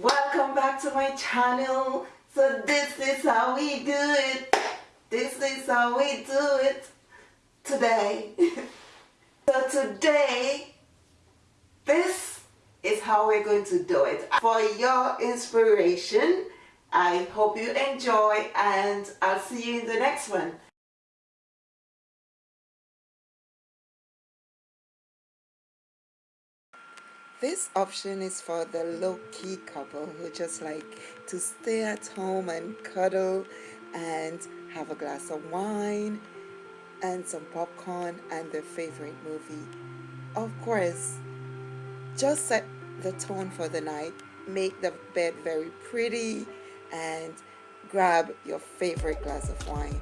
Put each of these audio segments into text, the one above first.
welcome back to my channel. So this is how we do it. This is how we do it today. So today this is how we're going to do it. For your inspiration I hope you enjoy and I'll see you in the next one This option is for the low-key couple who just like to stay at home and cuddle and have a glass of wine and some popcorn and their favorite movie. Of course, just set the tone for the night, make the bed very pretty and grab your favorite glass of wine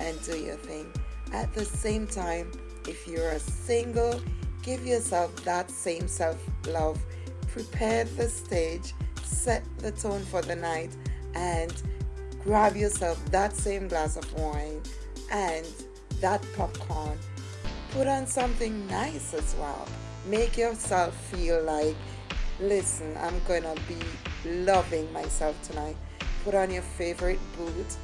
and do your thing. At the same time, if you're a single Give yourself that same self-love. Prepare the stage, set the tone for the night, and grab yourself that same glass of wine and that popcorn. Put on something nice as well. Make yourself feel like, listen, I'm gonna be loving myself tonight. Put on your favorite boot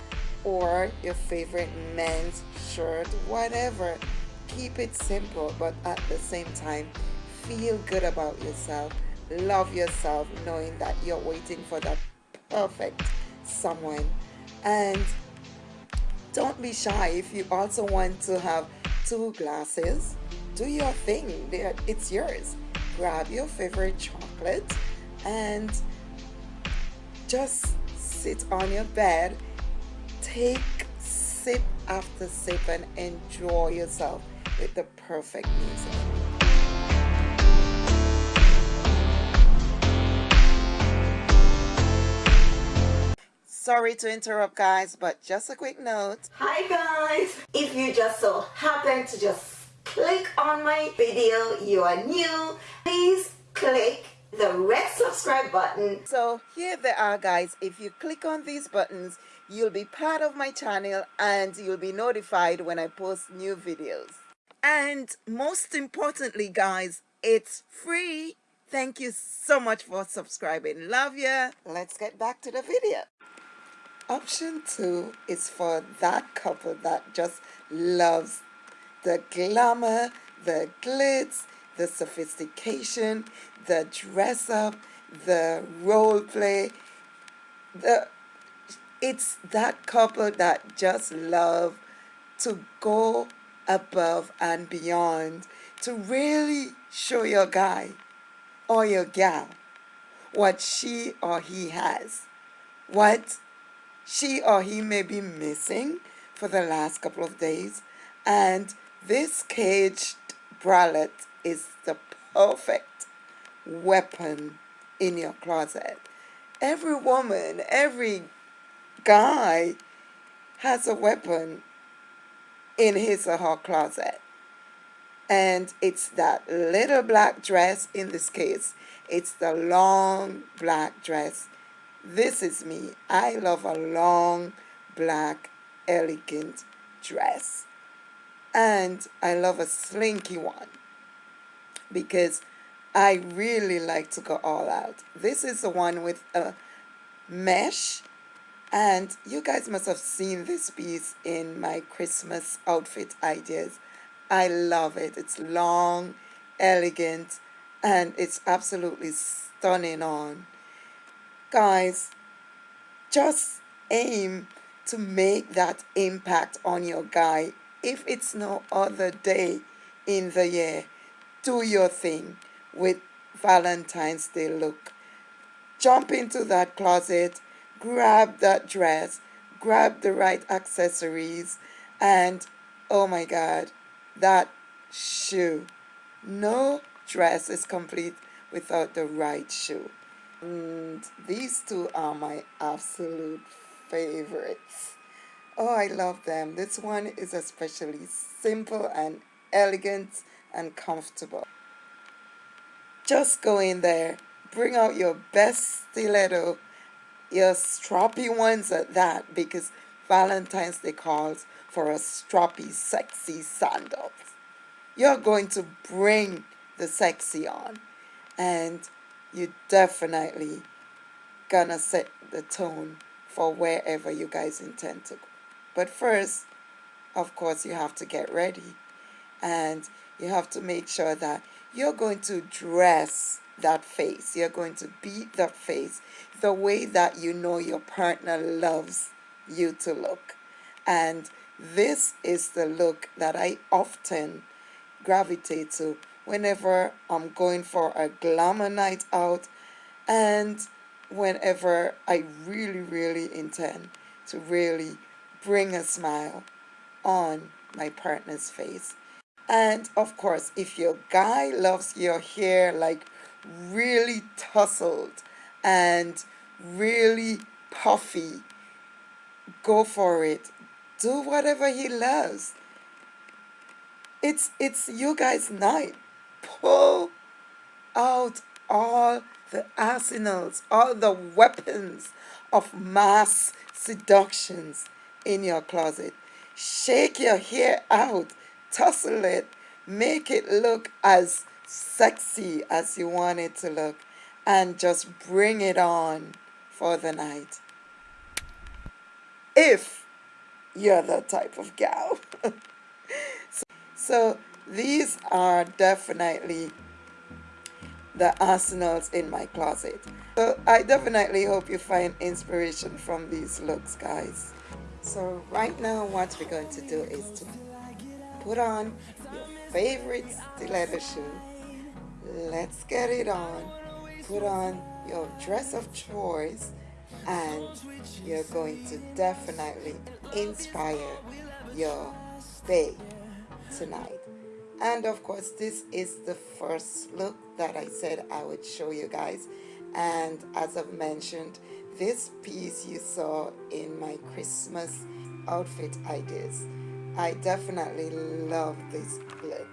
or your favorite men's shirt, whatever keep it simple but at the same time feel good about yourself. Love yourself knowing that you're waiting for that perfect someone. And don't be shy if you also want to have two glasses. Do your thing. It's yours. Grab your favorite chocolate and just sit on your bed. Take sip after sip and enjoy yourself with the perfect music. Sorry to interrupt guys, but just a quick note. Hi guys! If you just so happen to just click on my video, you are new, please click the red subscribe button. So here they are guys, if you click on these buttons, you'll be part of my channel and you'll be notified when I post new videos. And most importantly, guys, it's free. Thank you so much for subscribing. Love ya. Let's get back to the video. Option two is for that couple that just loves the glamour, the glitz, the sophistication, the dress up, the role play. The it's that couple that just love to go above and beyond to really show your guy or your gal what she or he has, what she or he may be missing for the last couple of days. And this caged bralette is the perfect weapon in your closet. Every woman, every guy has a weapon in his or her closet. And it's that little black dress, in this case, it's the long black dress. This is me. I love a long black elegant dress. And I love a slinky one because I really like to go all out. This is the one with a mesh and you guys must have seen this piece in my Christmas outfit ideas. I love it. It's long, elegant, and it's absolutely stunning on. Guys, just aim to make that impact on your guy. If it's no other day in the year, do your thing with Valentine's Day look. Jump into that closet grab that dress, grab the right accessories, and oh my God, that shoe. No dress is complete without the right shoe. And these two are my absolute favorites. Oh, I love them. This one is especially simple and elegant and comfortable. Just go in there, bring out your best stiletto your stroppy ones at that because Valentine's Day calls for a stroppy, sexy sandals. You're going to bring the sexy on and you're definitely gonna set the tone for wherever you guys intend to go. But first, of course, you have to get ready and you have to make sure that you're going to dress that face. You're going to beat that face the way that you know your partner loves you to look. And this is the look that I often gravitate to whenever I'm going for a glamour night out and whenever I really, really intend to really bring a smile on my partner's face. And of course, if your guy loves your hair like really tousled and really puffy, go for it. Do whatever he loves. It's it's you guys' night. Pull out all the arsenals, all the weapons of mass seductions in your closet. Shake your hair out, tussle it, make it look as sexy as you want it to look, and just bring it on for the night. If you're that type of gal. so, so these are definitely the arsenals in my closet. So I definitely hope you find inspiration from these looks, guys. So right now what we're going to do is to put on your favorite stiletto shoe. Let's get it on. Put on your dress of choice and you're going to definitely inspire your day tonight. And of course, this is the first look that I said I would show you guys. And as I've mentioned, this piece you saw in my Christmas outfit ideas. I definitely love this look.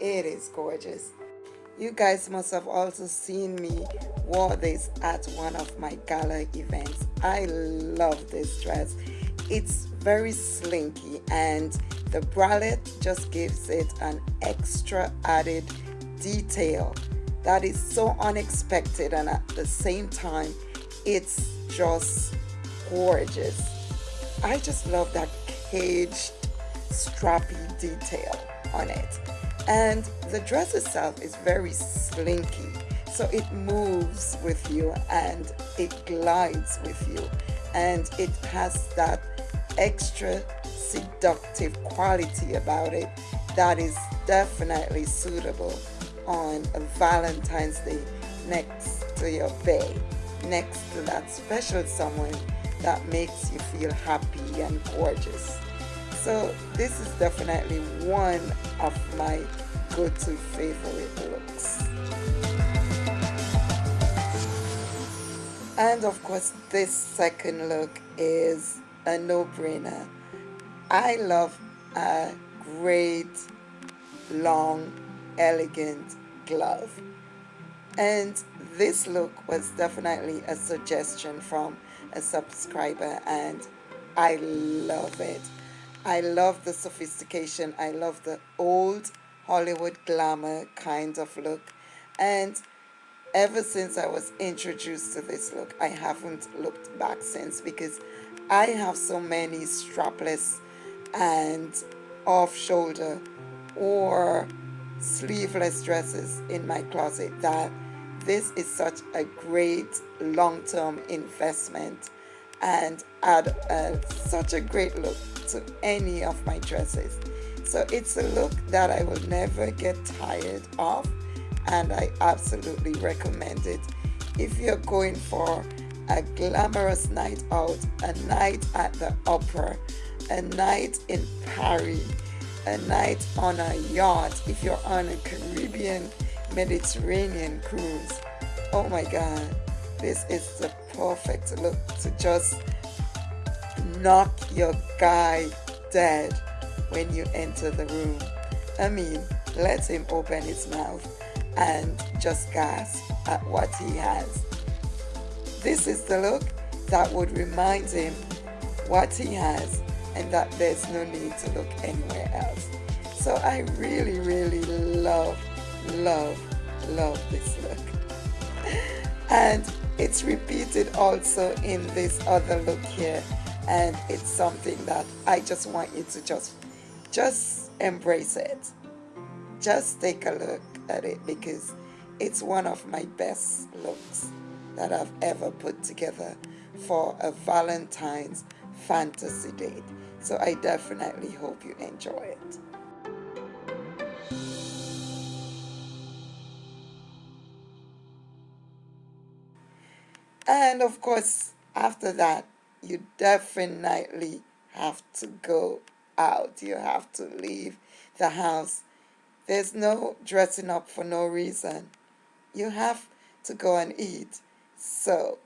It is gorgeous. You guys must have also seen me wore this at one of my gala events. I love this dress. It's very slinky and the bralette just gives it an extra added detail that is so unexpected and at the same time it's just gorgeous. I just love that caged strappy detail on it. And the dress itself is very slinky. So it moves with you and it glides with you. And it has that extra seductive quality about it that is definitely suitable on a Valentine's Day next to your bae, next to that special someone that makes you feel happy and gorgeous. So this is definitely one of my go-to favorite looks. And of course this second look is a no-brainer. I love a great long elegant glove and this look was definitely a suggestion from a subscriber and I love it. I love the sophistication. I love the old Hollywood glamour kind of look. And ever since I was introduced to this look, I haven't looked back since because I have so many strapless and off-shoulder or sleeveless dresses in my closet that this is such a great long-term investment and add a, such a great look to any of my dresses. So it's a look that I will never get tired of and I absolutely recommend it. If you're going for a glamorous night out, a night at the opera, a night in Paris, a night on a yacht, if you're on a Caribbean Mediterranean cruise, oh my god, this is the perfect look to just knock your guy dead when you enter the room. I mean, let him open his mouth and just gasp at what he has. This is the look that would remind him what he has and that there's no need to look anywhere else. So I really, really love, love, love this look. And it's repeated also in this other look here and it's something that I just want you to just just embrace it. Just take a look at it because it's one of my best looks that I've ever put together for a Valentine's fantasy date. So I definitely hope you enjoy it. And of course, after that, you definitely have to go out. You have to leave the house. There's no dressing up for no reason. You have to go and eat. So,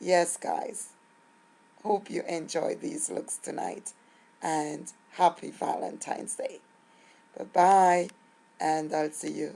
yes, guys, hope you enjoy these looks tonight and happy Valentine's Day. Bye-bye, and I'll see you